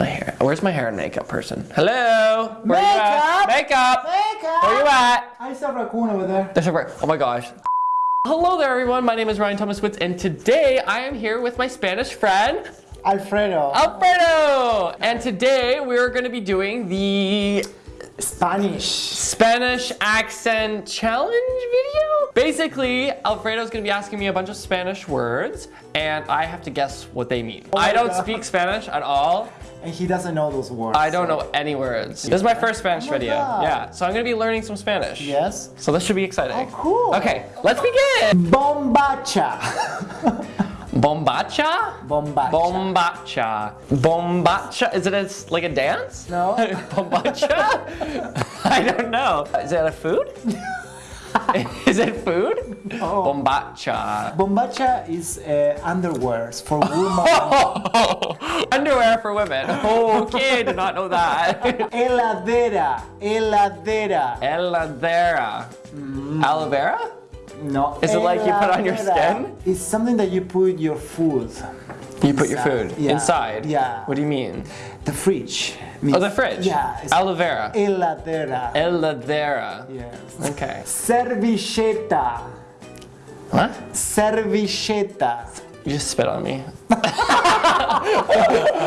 My hair. Where's my hair and makeup person? Hello? Where you Makeup? at? Makeup! Makeup! Where you at? I saw a raccoon over there. There's a bird. Oh my gosh. Hello there everyone, my name is Ryan Thomas Witz and today I am here with my Spanish friend, Alfredo. Alfredo! And today we're going to be doing the Spanish. Spanish accent challenge video. Basically, Alfredo's gonna be asking me a bunch of Spanish words and I have to guess what they mean. Oh I don't God. speak Spanish at all. And he doesn't know those words. I don't so- know any words. This is my first Spanish Oh my video. God. Yeah, so I'm gonna be learning some Spanish. Yes. So this should be exciting. Oh, cool. Okay, let's begin. Bombacha. Bombacha? Bombacha. Bombacha. Bombacha. Is it a, like a dance? No. Bombacha? I don't know. Is it a food? Is it food? Oh. Bombacha. Bombacha is uh, underwears for women. Underwear for women. Okay, I did not know that. Heladera. Heladera. Eladera. Aloe vera? No. Is it like you put on your skin? It's something that you put your food. You put your food Yeah. inside? Yeah. What do you mean? The fridge. Oh, the fridge? Yeah. Aloe vera. Heladera. Eladera. Yes. Okay. Servilleta. What? Servilleta. You just spit on me.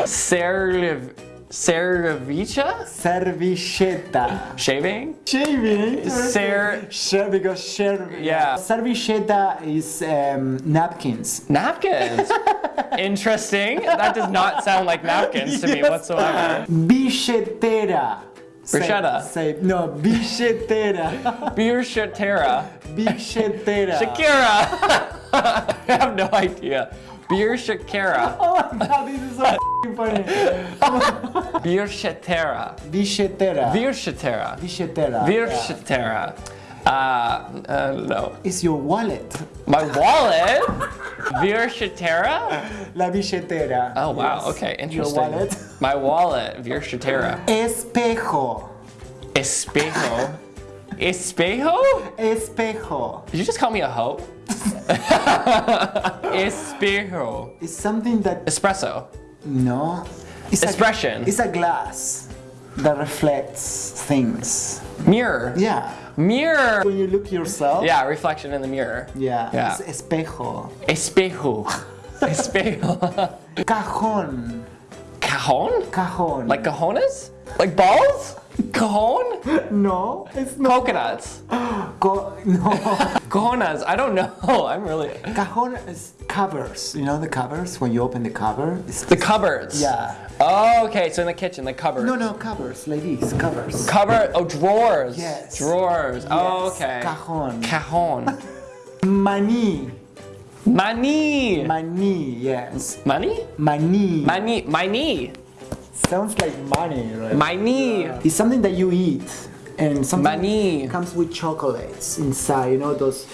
Cerv... Cervicha? Servilleta. Shaving? Shaving. Ser- Share because share. Yeah. Servilleta is um, napkins. Napkins. Interesting. That does not sound like napkins to me Yes. whatsoever. Billetera. Say- Bruschetta. Say, no, billetera. Birchatera. billetera. Shakira. I have no idea. Beer Shakira. Oh my god, this is so funny. Beer Shatera. Billetera. Beer Shatera. Billetera. Beer. Shatera. Uh, uh, no. It's your wallet. My wallet? Beer Shatera? La billetera. Oh wow, Yes. okay, Your interesting. wallet. My wallet, Beer Shatera. Espejo. Espejo. Espejo? Espejo. Did you just call me a hoe? Espejo. It's something that Espresso. no. It's Expression. A, it's a glass that reflects things. Mirror. Yeah. Mirror. When you look yourself. Yeah, reflection in the mirror. Yeah. Yeah. It's espejo. Espejo. Espejo. Cajon. Cajon? Cajon. Like cajones? Like balls? Cajon? no, it's not. Coconuts. Co- no. Cajonas. I don't know. I'm really. Cajon is covers. You know the covers when you open the cover. It's The cupboards. Yeah. Oh, okay. So in the kitchen, the cupboard. No, no covers, ladies, covers. Cover. Oh, drawers. Yes. Drawers. Oh, okay. cajon. Cajon. Money. Money. Money. Yes. Money? Money. My knee. Sounds like money, right? My knee. It's something that you eat, and something Money. comes with chocolates inside. You know those.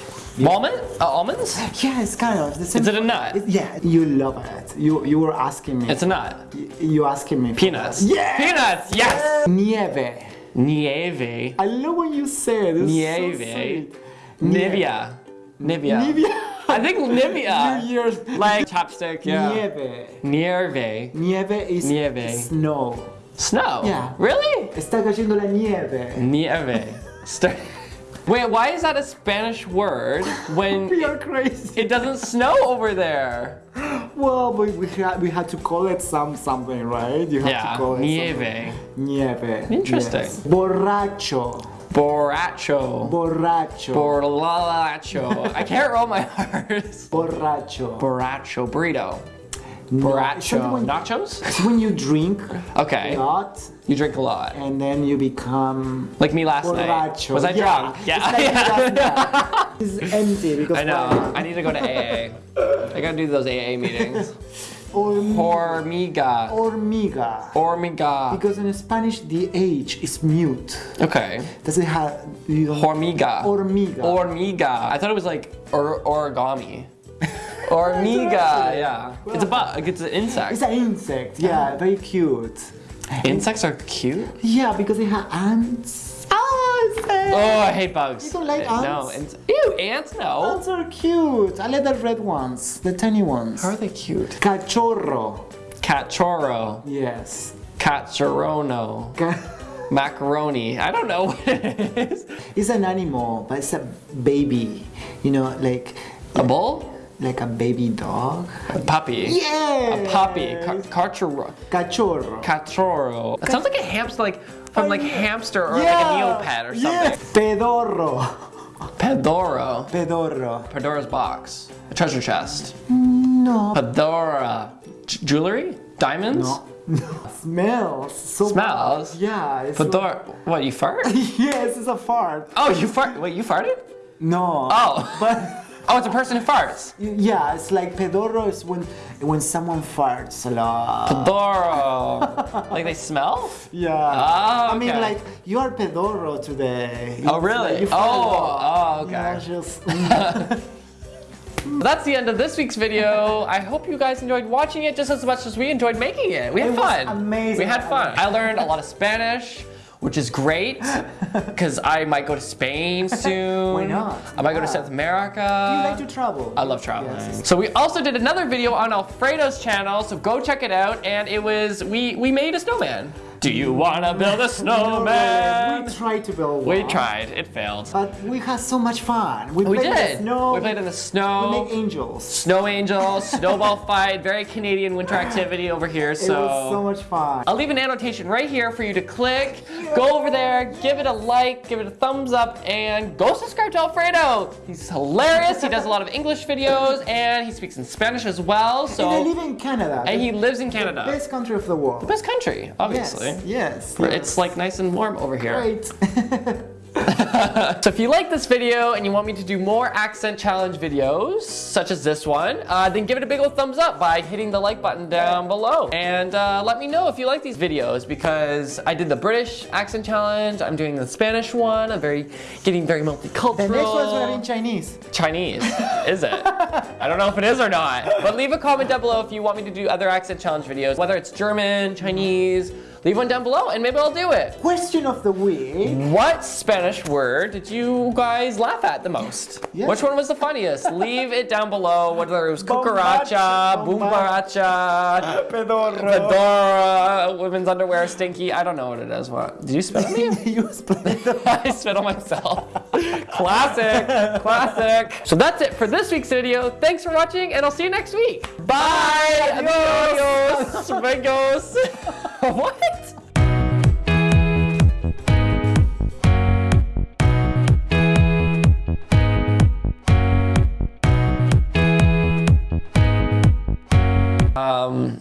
Almond? Uh, almonds? Yeah, it's kind of the same. Is it a nut? It- yeah, you love it. You you were asking me. It's a nut. You asking me. Peanuts. Yeah. Peanuts. Yes. Nieve. Nieve. I love when you say it. It's Nieve. So sweet. Nivea. Nivea. Nivea. I think Nivea. New Year's. Like chapstick, yeah. Nieve. Nieve. Nieve is Nieve. snow. Snow. Yeah. Really? Está cayendo la nieve. Nieve. Wait, why is that a Spanish word when We are crazy. it doesn't snow over there? Well, but we had we had to call it some something, right? You have Yeah. to call it Nieve. something. Nieve. Interesting. Yes. Borracho. Borracho. Borracho. Borracho. I can't roll my R's. Borracho. Borracho. Burrito. Borracho. when- Nachos? It's when you drink Okay. a lot You drink a lot. and then you become Like me last night. Was I yeah. drunk? It's Yeah. like last night. It's empty because I know. I need to go to AA. I gotta do those AA meetings. Horm- Hormiga. hormiga. Hormiga. Because in Spanish the H is mute. Okay. Does it have you Hormiga. Hormiga. Hormiga. I thought it was like or- origami. Hormiga. Yeah. It's a bug. It's an insect. It's an insect. Yeah, very cute. Insects are cute. Yeah, because they have ants. It's. Oh, I hate bugs. You don't like Uh, No. ants? ants- Ew, ants? No. Ants are cute. I like the red ones, the tiny ones. How are they cute? Cachorro. Cachorro. Yes. Cachorrono. Ca- Macaroni. I don't know what it is. It's an animal, but it's a baby. You know, like A bull? Like a baby dog. A puppy. Yeah. A puppy. Ca- Cachorro. Cachorro. Cachorro. It sounds like a hamster, like from like hamster or yeah. like a Neopet or something. Yeah. Pedorro. Pedoro. Pedorro. Pandora's box. A treasure chest. No. Pedora. J- jewelry? Diamonds? No. No. Smells. So Smells? bad. Yeah. It's Pedora. What, you fart? yes, it's a fart. Oh, you fart. Wait, you farted? No. Oh. But Oh, it's a person who farts. yeah, it's like pedorro is when when someone farts a lot. Pedoro. like they smell? Yeah. Ah, I mean, like you are pedorro today. Oh, really? like you Oh, oh, okay. You know, just, mm. That's the end of this week's video. I hope you guys enjoyed watching it just as much as we enjoyed making it. We had It was fun. amazing. We had fun. I learned a lot of Spanish, which is great because I might go to Spain soon. Why not? I might go to South America. you like to travel. I love traveling. Yes. So we also did another video on Alfredo's channel, so go check it out. And it was we we made a snowman. Do you wanna build a snowman? We tried to build We tried. It failed. But we had so much fun. We, We played in did. the snow. We played in the We snow. angels. Snow angel, snowball fight, very Canadian winter activity over here. So, it was so much fun. I'll leave an annotation right here for you to click. Go over there, give it a like, give it a thumbs up, and go subscribe to Alfredo. He's hilarious. He does a lot of English videos, and he speaks in Spanish as well. and I So, live in Canada. and the he lives in Canada, best country of the world. best country, obviously. Yes. Yes. Yes. It's like nice and warm over here. great. So if you like this video and you want me to do more accent challenge videos, such as this one, uh, then give it a big old thumbs up by hitting the like button down below. And uh, let me know if you like these videos because I did the British accent challenge, I'm doing the Spanish one, I'm very getting very multicultural. the next one's gonna be in Chinese. Chinese, is it? I don't know if it is or not. But leave a comment down below if you want me to do other accent challenge videos, whether it's German, Chinese, leave one down below and maybe I'll do it. Question of the week. What Spanish word did you guys laugh at the most? Yeah. Which one was the funniest? Leave it down below, whether it was cucaracha, boombaracha, Pedorro. fedora, women's underwear, stinky. I don't know what it is. What? Did you spit on me? you split it. I spit on myself. classic, classic. So that's it for this week's video. Thanks for watching, and I'll see you next week. Bye. Adios. Amigos. what? Um,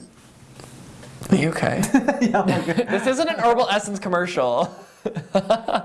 are you okay? yeah, this isn't an Herbal Essence commercial.